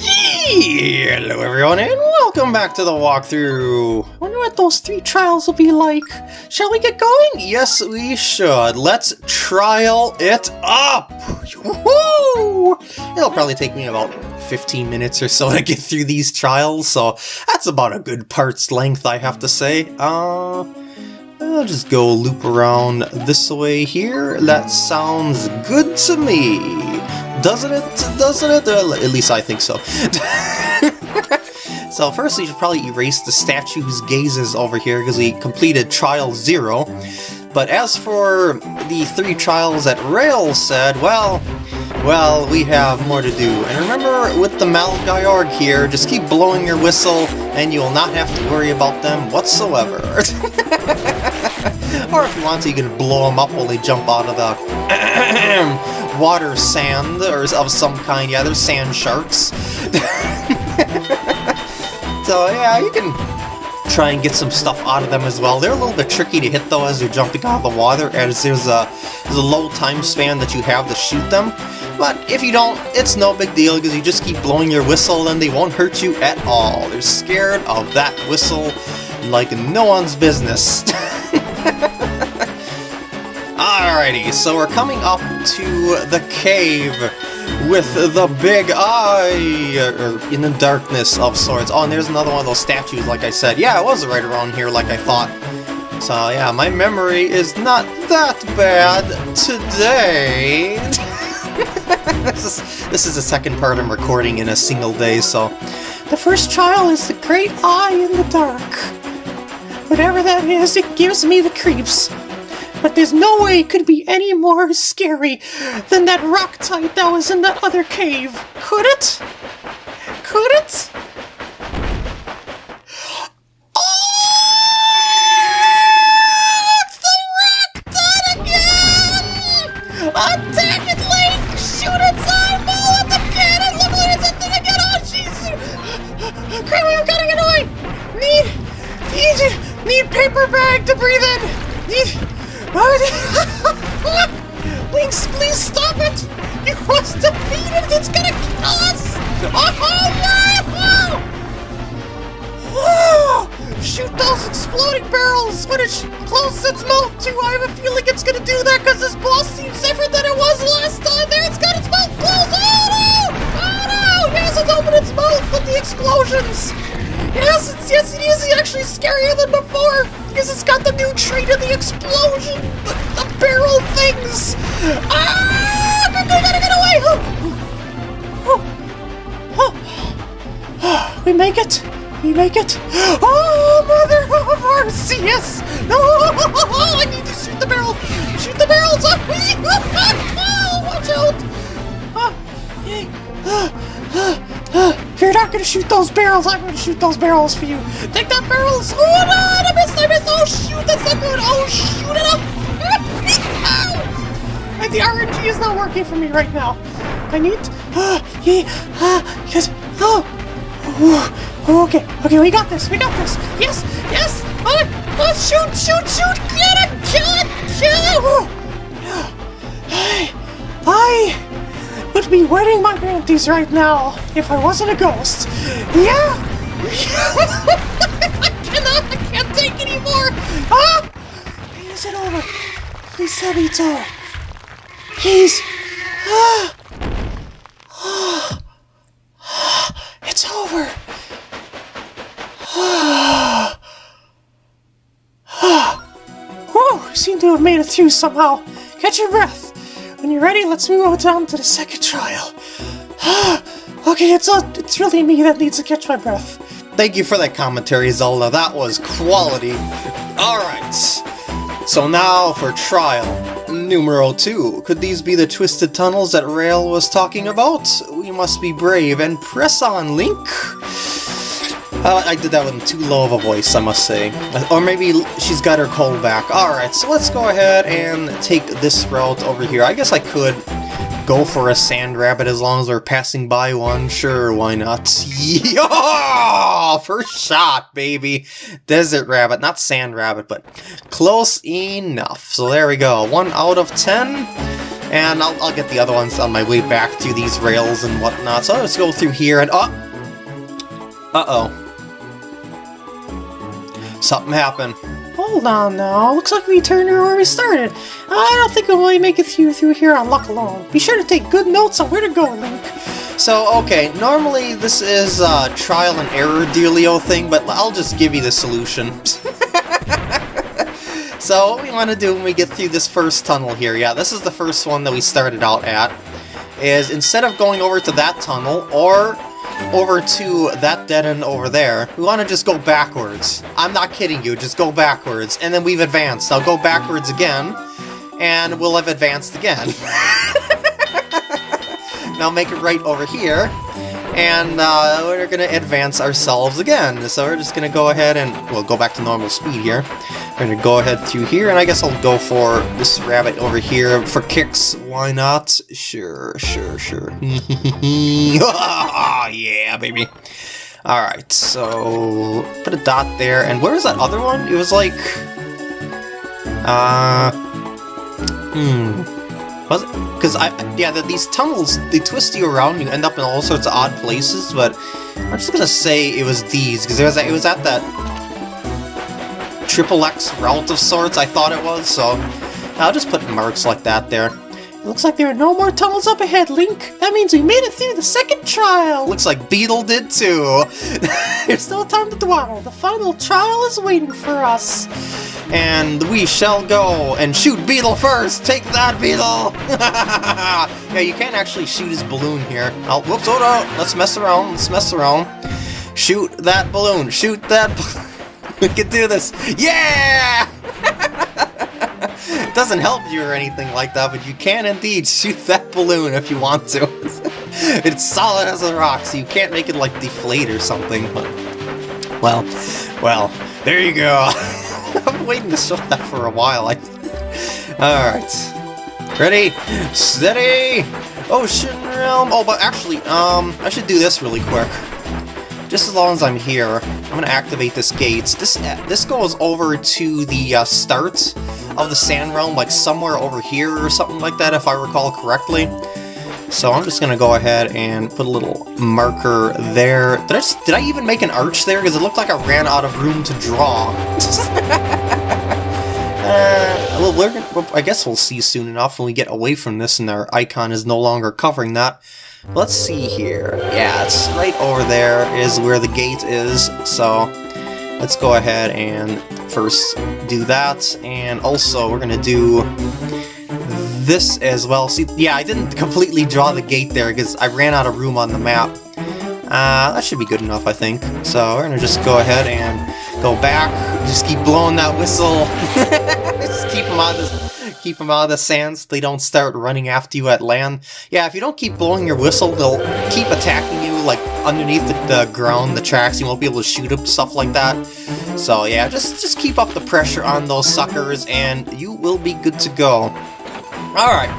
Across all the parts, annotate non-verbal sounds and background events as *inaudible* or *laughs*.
Hello everyone and welcome back to the walkthrough! Wonder what those three trials will be like. Shall we get going? Yes, we should. Let's trial it up! Woohoo! It'll probably take me about 15 minutes or so to get through these trials, so that's about a good part's length, I have to say. Uh, I'll just go loop around this way here. That sounds good to me. Doesn't it? Doesn't it? Uh, at least I think so. *laughs* so first we should probably erase the statue's gazes over here because we completed trial zero. But as for the three trials that Rael said, well, well, we have more to do. And remember, with the Malgaiorg here, just keep blowing your whistle, and you will not have to worry about them whatsoever. *laughs* *laughs* or if you want to, you can blow them up while they jump out of the *clears throat* water sand or of some kind. Yeah, there's sand sharks. *laughs* so yeah, you can try and get some stuff out of them as well. They're a little bit tricky to hit though as you're jumping out of the water, as there's a, there's a low time span that you have to shoot them. But if you don't, it's no big deal because you just keep blowing your whistle and they won't hurt you at all. They're scared of that whistle like no one's business. *laughs* *laughs* Alrighty, so we're coming up to the cave with the big eye, or in the darkness of sorts. Oh, and there's another one of those statues, like I said. Yeah, it was right around here, like I thought. So yeah, my memory is not that bad today. *laughs* this is this is the second part I'm recording in a single day, so the first trial is the great eye in the dark. Whatever that is, it gives me creeps. But there's no way it could be any more scary than that rock type that was in that other cave. Could it? Could it? Oh! It's the Rocktite again! Attack it, Link! Shoot its eyeball the! Look it's again! Oh! Need... Need... Need paper bag to breathe Lynx, *laughs* please stop it! You must defeat it! It's gonna kill us! Oh, oh, no! Oh! Shoot those exploding barrels when it closes its mouth too! I have a feeling it's gonna do that because this boss seems different than it was last time! There, it's got its mouth closed! Oh no! Oh no! Yes, it's opened its mouth with the explosions! Yes, it's, yes, it is actually scarier than before because it's got the new trait of the explosion, the, the barrel things. Ah! I gotta get away! Oh. Oh. Oh. We make it. We make it. Oh, mother of mercy! Yes. No! I need to shoot the barrel. Shoot the barrels! Oh, *laughs* watch out! Oh. If you're not gonna shoot those barrels, I'm gonna shoot those barrels for you. Take that barrels! Oh no! I missed! I missed! Oh shoot! That's not good! Oh shoot it up! *laughs* And the RNG is not working for me right now. I need. Uh, yeah, uh, yes. Oh. oh. Okay. Okay. We got this. We got this. Yes. Yes. Oh, oh shoot! Shoot! Shoot! Get it! Kill it! Kill it! I. I would be wearing my panties right now if I wasn't a ghost. Yeah! *laughs* I cannot, I can't take anymore! Ah! Is it over? Please tell me *gasps* it's over. *sighs* Please. Ah! It's over. Ah! Whoa! Seem to have made it through somehow. Catch your breath. When you're ready, let's move on to the second trial. *sighs* okay, it's uh, it's really me that needs to catch my breath. Thank you for that commentary, Zelda. That was quality. Alright. So now for trial numero two. Could these be the twisted tunnels that Rael was talking about? We must be brave and press on, Link. Uh, I did that with too low of a voice, I must say. Or maybe she's got her cold back. Alright, so let's go ahead and take this route over here. I guess I could go for a sand rabbit as long as we're passing by one. Sure, why not? *laughs* Yeah! First shot, baby! Desert rabbit, not sand rabbit, but close enough. So there we go. One out of ten. And I'll, I'll get the other ones on my way back to these rails and whatnot. So let's go through here and... Oh! Uh-oh. Something happened. Hold on now, looks like we turned around where we started. I don't think we'll really make it through, through here on luck alone. Be sure to take good notes on where to go, Link. So, okay, normally this is a trial and error dealio thing, but I'll just give you the solution. *laughs* so, what we want to do when we get through this first tunnel here, yeah, this is the first one that we started out at, is instead of going over to that tunnel, or over to that dead end over there, we want to just go backwards. I'm not kidding you, just go backwards, and then we've advanced. I'll go backwards again, and we'll have advanced again. *laughs* now make it right over here, and uh, we're going to advance ourselves again. So we're just going to go ahead and, we'll go back to normal speed here. Going to go ahead through here, and I guess I'll go for this rabbit over here for kicks. Why not? Sure, sure, sure. *laughs* yeah, baby. Alright, so put a dot there, and where was that other one? It was like... Uh... Hmm... Was it? Because I, yeah, the, these tunnels, they twist you around, you end up in all sorts of odd places, but I'm just gonna say it was these, because it was, it was at that triple X of sorts, I thought it was, so I'll just put marks like that there. It looks like there are no more tunnels up ahead, Link. That means we made it through the second trial. Looks like Beetle did too. *laughs* There's still time to dwell. The final trial is waiting for us. And we shall go and shoot Beetle first. Take that, Beetle. *laughs* yeah, you can't actually shoot his balloon here. Oh, whoops, hold on. Let's mess around. Let's mess around. Shoot that balloon. Shoot that. *laughs* *laughs* we can do this. Yeah! it *laughs* doesn't help you or anything like that, but you can indeed shoot that balloon if you want to. *laughs* it's solid as a rock, so you can't make it, like, deflate or something, but... Well, well, there you go. I'm waiting to show that for a while, I... Alright. Ready? Steady! Ocean Realm! Oh, but actually, um, I should do this really quick. Just as long as I'm here, I'm gonna activate this gate. This this goes over to the uh, start of the Sand Realm, like somewhere over here or something like that, if I recall correctly. So I'm just gonna go ahead and put a little marker there. Did I, just, did I even make an arch there? Because it looked like I ran out of room to draw. *laughs* uh, well, we're, I guess we'll see soon enough when we get away from this and our icon is no longer covering that. Let's see here. Yeah, it's right over there is where the gate is, so let's go ahead and first do that, and also we're gonna do this as well. See, yeah, I didn't completely draw the gate there because I ran out of room on the map. Uh, that should be good enough, I think. So we're gonna just go ahead and go back, just keep blowing that whistle, *laughs* just keep them of this *laughs* keep them out of the sands so they don't start running after you at land. Yeah, if you don't keep blowing your whistle, they'll keep attacking you, like, underneath the, the ground, the tracks, you won't be able to shoot them, stuff like that. So yeah, just, just keep up the pressure on those suckers, and you will be good to go. Alright,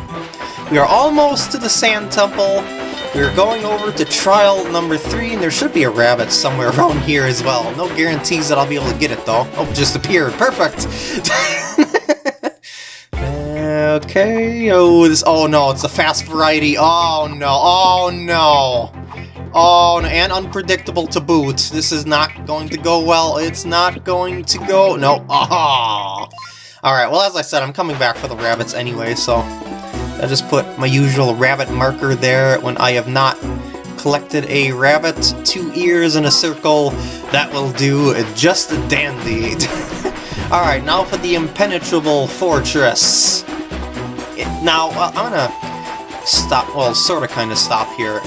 we are almost to the Sand Temple. We're going over to trial number three, and there should be a rabbit somewhere *laughs* around here as well. No guarantees that I'll be able to get it, though. Oh, just appeared. Perfect! *laughs* Okay, oh, this, oh no, it's a fast variety, oh no, oh no. Oh, no, and unpredictable to boot. This is not going to go well, it's not going to go, no, ah. Alright, well as I said, I'm coming back for the rabbits anyway, so I just put my usual rabbit marker there when I have not collected a rabbit, two ears in a circle, that will do just a dandy. *laughs* Alright, now for the impenetrable fortress. Now, well, I'm gonna stop, well, sort of kind of stop here.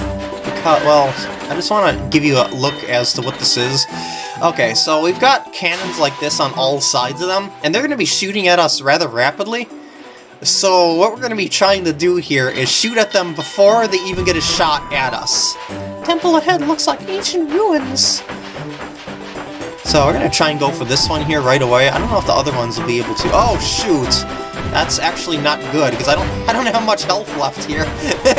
Because, well, I just want to give you a look as to what this is. Okay, so we've got cannons like this on all sides of them, and they're going to be shooting at us rather rapidly. So what we're going to be trying to do here is shoot at them before they even get a shot at us. Temple ahead looks like ancient ruins. So we're going to try and go for this one here right away. I don't know if the other ones will be able to. Oh, shoot! That's actually not good, because I don't *laughs* I don't have much health left here. *laughs*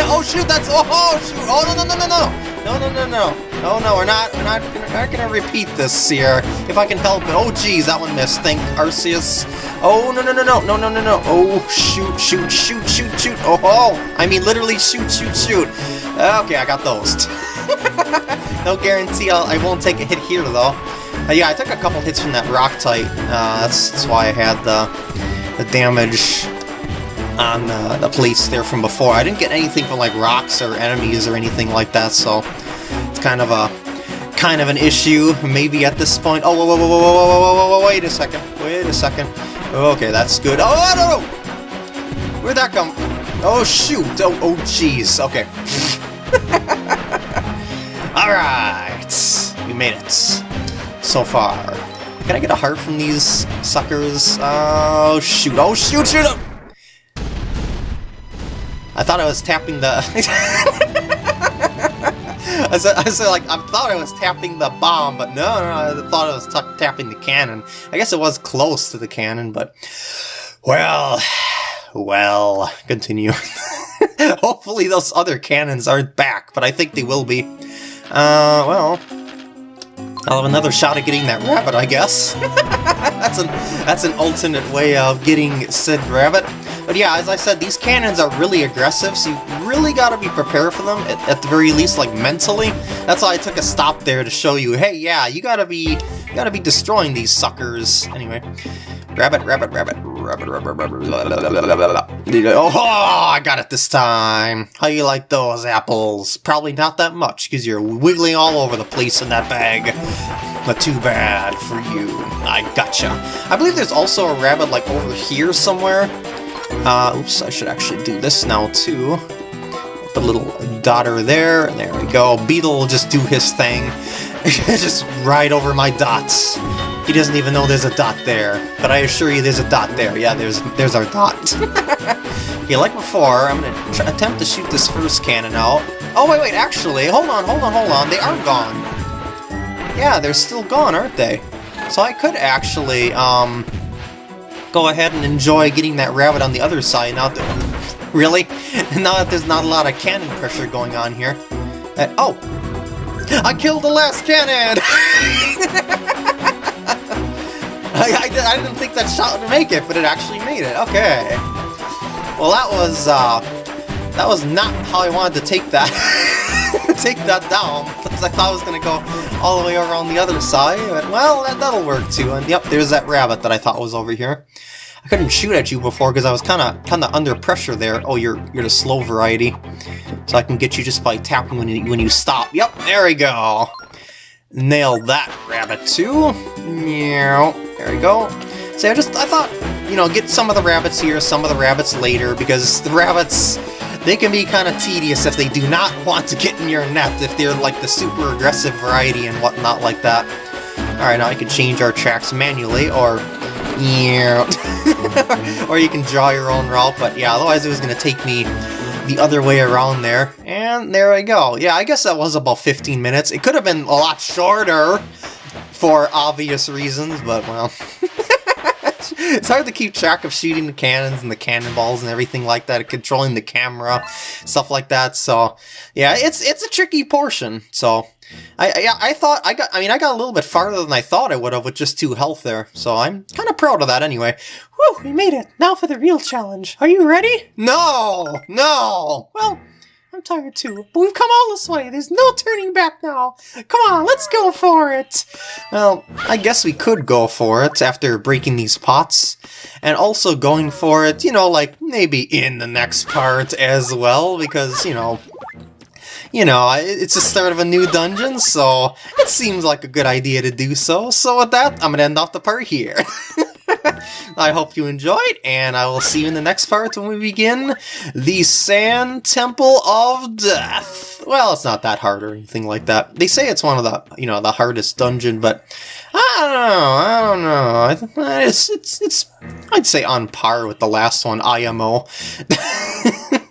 oh shoot, that's oh, oh shoot! Oh no no no no no! No no, no, no. Oh no, we're not, we're not, we're not gonna repeat this here. If I can help it. Oh geez, that one missed. Thank Arceus. Oh no, no, no, no, no, no, no, no. Oh shoot, shoot, shoot, shoot, shoot. Oh, oh. I mean literally shoot, shoot, shoot. Okay, I got those. *laughs* no guarantee I'll, I won't take a hit here though. Uh, yeah, I took a couple hits from that rock type. Uh, that's, that's why I had the the damage on uh, the place there from before. I didn't get anything from like rocks or enemies or anything like that, so it's kind of a kind of an issue maybe at this point. Oh, whoa, whoa, whoa, whoa, whoa, whoa, whoa, whoa, wait a second, wait a second. Okay, that's good. Oh, no, no! Where'd that come? Oh, shoot! Oh, oh, jeez. Okay. *laughs* All right, we made it so far. Can I get a heart from these suckers? Oh, shoot. Oh, shoot, shoot! I thought I was tapping the... *laughs* I said, I said, like, I thought I was tapping the bomb, but no, no, I thought I was tapping the cannon. I guess it was close to the cannon, but... Well... Well... Continue. *laughs* Hopefully those other cannons aren't back, but I think they will be. Uh, well... I'll have another shot at getting that rabbit, I guess. *laughs* that's an that's an alternate way of getting said rabbit. But yeah, as I said, these cannons are really aggressive, so you really gotta be prepared for them, at, at, the very least, like, mentally. That's why I took a stop there to show you, hey, yeah, you gotta be, you gotta be destroying these suckers. Anyway, rabbit, rabbit, rabbit, rabbit, rabbit, rabbit, Oh, I got it this time. How you like those apples? Probably not that much, because you're wiggling all over the place in that bag. But too bad for you. I gotcha. I believe there's also a rabbit, like, over here somewhere. Uh, oops, I should actually do this now, too. A little daughter there, there we go. Beetle will just do his thing. *laughs* just right over my dots. He doesn't even know there's a dot there, but I assure you there's a dot there. Yeah, there's there's our dot. *laughs* okay, like before, I'm gonna attempt to shoot this first cannon out. Oh, wait, wait, actually, hold on, hold on, hold on, they are gone. Yeah, they're still gone, aren't they? So I could actually, um, go ahead and enjoy getting that rabbit on the other side now that... *laughs* Really? *laughs* now that there's not a lot of cannon pressure going on here. Uh, oh! I killed the last cannon! *laughs* I, I, I, didn't think that shot would make it, but it actually made it. Okay. Well, that was, uh... That was not how I wanted to take that. *laughs* take that down, because I thought I was going to go all the way around the other side, but, well, that, that'll work too. And yep, there's that rabbit that I thought was over here. I couldn't shoot at you before because I was kind of kind of under pressure there. Oh, you're you're the slow variety, so I can get you just by tapping when you when you stop. Yep, there we go. Nail that rabbit too. Yeah, there we go. So I just I thought you know get some of the rabbits here, some of the rabbits later because the rabbits they can be kind of tedious if they do not *laughs* want to get in your net, if they're like the super aggressive variety and whatnot like that. Alright, now I can change our tracks manually, or... Yeah. *laughs* or you can draw your own route, but yeah, otherwise it was going to take me the other way around there. And there we go. Yeah, I guess that was about 15 minutes. It could have been a lot shorter for obvious reasons, but well... *laughs* it's hard to keep track of shooting the cannons and the cannonballs and everything like that, controlling the camera, stuff like that. So, yeah, it's it's a tricky portion. So, I I, I thought I got I mean I got a little bit farther than I thought I would have with just two health there. So I'm kind of proud of that anyway. Whew, we made it. Now for the real challenge. Are you ready? No, no. Well, I'm tired too, but we've come all this way. There's no turning back now. Come on, let's go for it. Well, I guess we could go for it after breaking these pots. And also going for it, you know, like maybe in the next part as well, because, you know, you know, it's the start of a new dungeon, so it seems like a good idea to do so. So with that, I'm to end off the part here. *laughs* I hope you enjoyed, and I will see you in the next part when we begin the Sand Temple of Death. Well, it's not that hard or anything like that. They say it's one of the, you know, the hardest dungeon, but I don't know, I don't know. It's, it's, it's, I'd say on par with the last one, IMO. *laughs*